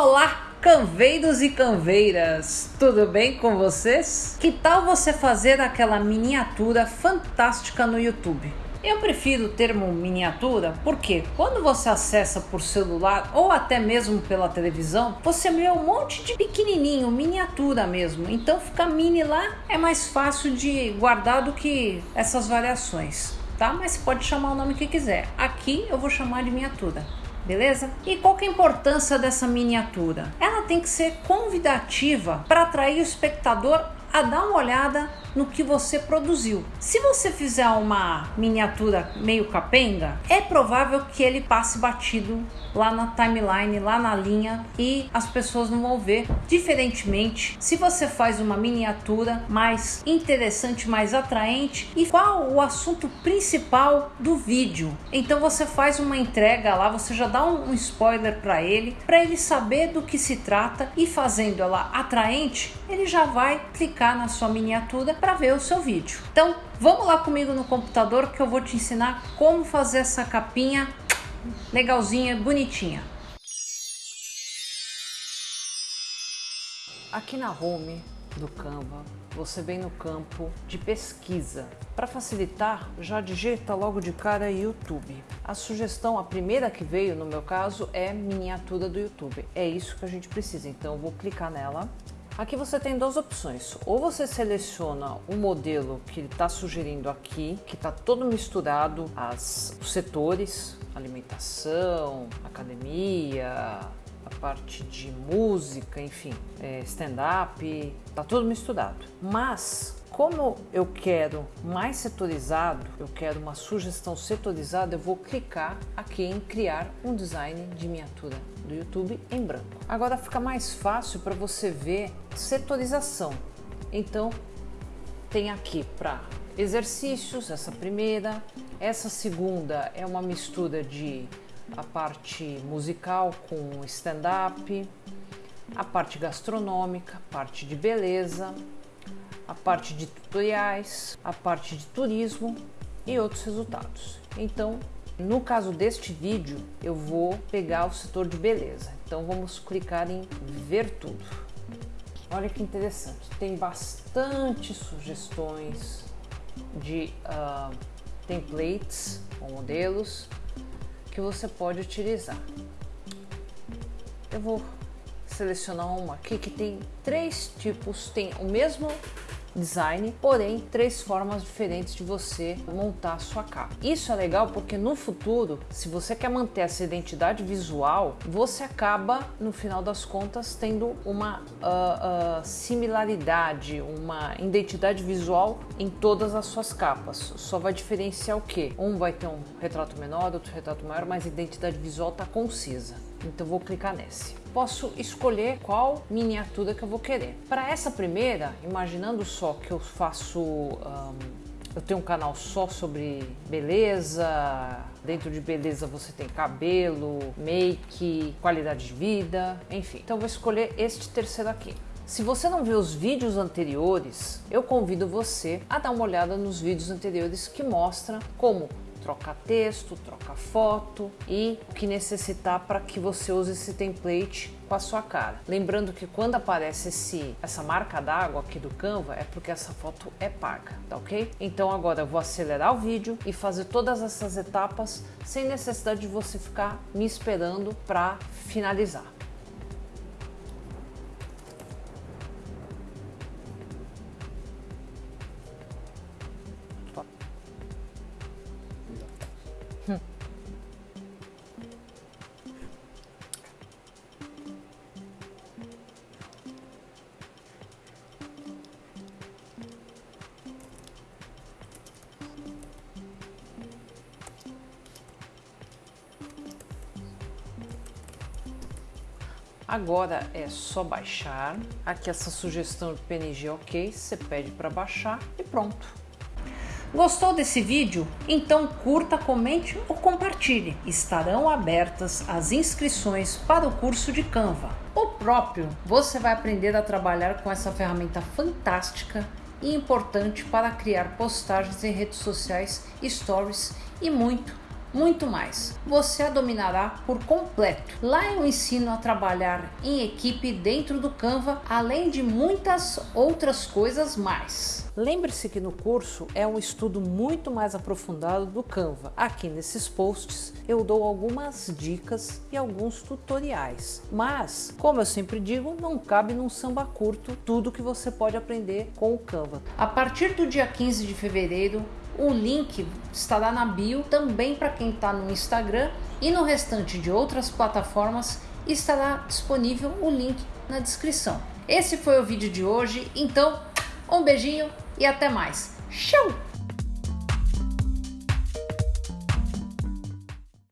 Olá, canveiros e canveiras! Tudo bem com vocês? Que tal você fazer aquela miniatura fantástica no YouTube? Eu prefiro o termo miniatura porque quando você acessa por celular ou até mesmo pela televisão, você vê um monte de pequenininho, miniatura mesmo. Então ficar mini lá é mais fácil de guardar do que essas variações, tá? Mas pode chamar o nome que quiser. Aqui eu vou chamar de miniatura beleza? E qual que é a importância dessa miniatura? Ela tem que ser convidativa para atrair o espectador a dar uma olhada no que você produziu. Se você fizer uma miniatura meio capenga, é provável que ele passe batido lá na timeline, lá na linha e as pessoas não vão ver. Diferentemente, se você faz uma miniatura mais interessante, mais atraente e qual o assunto principal do vídeo. Então você faz uma entrega lá, você já dá um spoiler para ele, para ele saber do que se trata e fazendo ela atraente, ele já vai clicar na sua miniatura para ver o seu vídeo. Então, vamos lá comigo no computador que eu vou te ensinar como fazer essa capinha legalzinha, bonitinha. Aqui na home do Canva, você vem no campo de pesquisa. Para facilitar, já digita logo de cara YouTube. A sugestão, a primeira que veio no meu caso, é miniatura do YouTube. É isso que a gente precisa, então eu vou clicar nela Aqui você tem duas opções. Ou você seleciona o modelo que ele está sugerindo aqui, que está todo misturado, as, os setores, alimentação, academia, a parte de música, enfim, é, stand-up, tá tudo misturado. Mas como eu quero mais setorizado, eu quero uma sugestão setorizada, eu vou clicar aqui em criar um design de miniatura do YouTube em branco. Agora fica mais fácil para você ver setorização. Então tem aqui para exercícios, essa primeira, essa segunda é uma mistura de a parte musical com stand-up, a parte gastronômica, parte de beleza, a parte de tutoriais, a parte de turismo e outros resultados. Então, no caso deste vídeo, eu vou pegar o setor de beleza. Então vamos clicar em ver tudo. Olha que interessante, tem bastante sugestões de uh, templates ou modelos que você pode utilizar. Eu vou selecionar uma aqui que tem três tipos, tem o mesmo design, porém três formas diferentes de você montar a sua capa. Isso é legal porque no futuro, se você quer manter essa identidade visual, você acaba no final das contas tendo uma uh, uh, similaridade, uma identidade visual em todas as suas capas. Só vai diferenciar o que? Um vai ter um retrato menor, outro retrato maior, mas a identidade visual está concisa. Então vou clicar nesse posso escolher qual miniatura que eu vou querer. Para essa primeira, imaginando só que eu faço, um, eu tenho um canal só sobre beleza, dentro de beleza você tem cabelo, make, qualidade de vida, enfim. Então vou escolher este terceiro aqui. Se você não viu os vídeos anteriores, eu convido você a dar uma olhada nos vídeos anteriores que mostram como troca texto, troca foto e o que necessitar para que você use esse template com a sua cara. Lembrando que quando aparece esse, essa marca d'água aqui do Canva é porque essa foto é paga, tá ok? Então agora eu vou acelerar o vídeo e fazer todas essas etapas sem necessidade de você ficar me esperando para finalizar. Agora é só baixar. Aqui essa sugestão de PNG ok, você pede para baixar e pronto. Gostou desse vídeo? Então curta, comente ou compartilhe. Estarão abertas as inscrições para o curso de Canva. O próprio, você vai aprender a trabalhar com essa ferramenta fantástica e importante para criar postagens em redes sociais, stories e muito, muito mais. Você a dominará por completo. Lá eu ensino a trabalhar em equipe dentro do Canva, além de muitas outras coisas mais. Lembre-se que no curso é um estudo muito mais aprofundado do Canva. Aqui nesses posts eu dou algumas dicas e alguns tutoriais. Mas, como eu sempre digo, não cabe num samba curto tudo que você pode aprender com o Canva. A partir do dia 15 de fevereiro, o link estará na bio também para quem está no Instagram e no restante de outras plataformas estará disponível o link na descrição. Esse foi o vídeo de hoje, então um beijinho e até mais. Tchau!